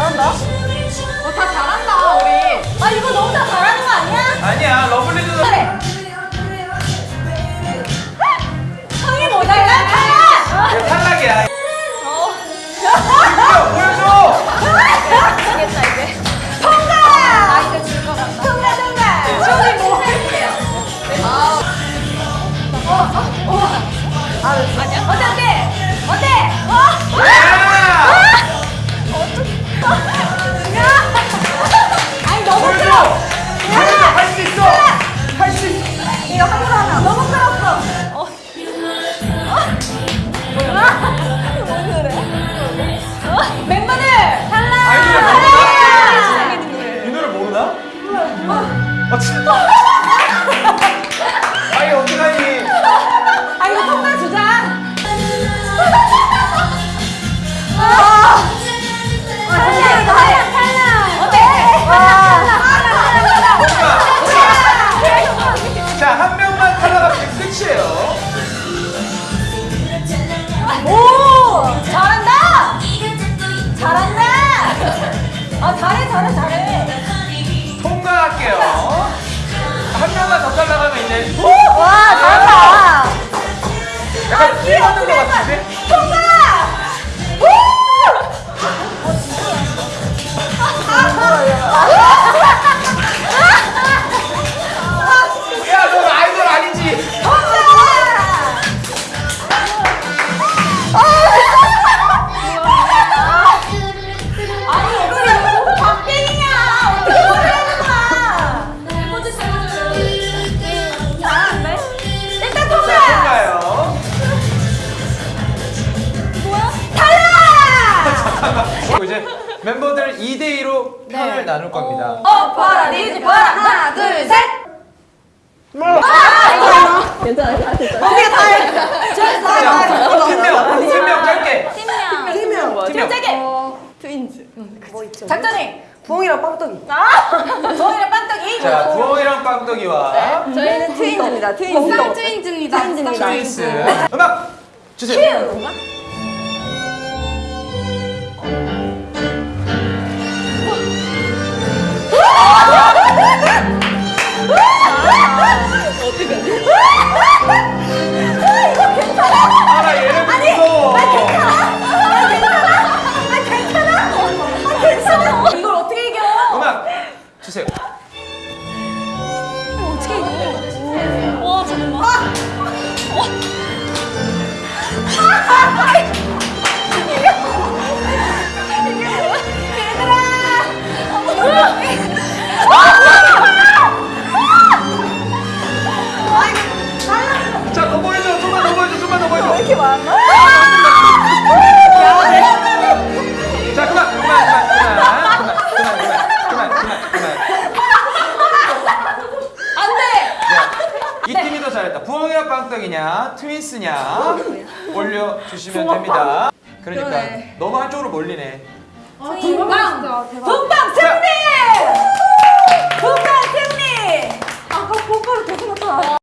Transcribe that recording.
잘한다. 어, 다 잘한다, 우리. 아 이거 너무 다 잘하는 거 아니야? 아니야 러블리즈는 그래. 我知道。了 이제. 오! 와, 잘한다. 아, 귀여워. 2대2로 편을 나눌 겁니다 어 봐라 니즈 봐라 하나 둘 셋. 괜찮아, 다 됐어. 어디가 다 해? 저다 자, 팀명, 팀명 짧게 팀명. 팀명. 팀명. 짧게. Twins. 작전해. 부엉이랑 빵떡이. 아, 저희랑 빵떡이. 자, 부엉이랑 빵떡이와 저희는 Twins입니다. Twins. 쌍 Twins입니다. Twins입니다. Twins 음악 주세요 자 그만 그만 그만 그만 그만 그만 그만 안돼! 네. 이 팀이 더 잘했다. 부엉이랑 빵떡이냐 트윈스냐 올려주시면 됩니다. 그러니까 그러네. 너무 한쪽으로 몰리네. 아, 분방! 분방 승리! 분방 승리! 아까 곧바로 계속 나타나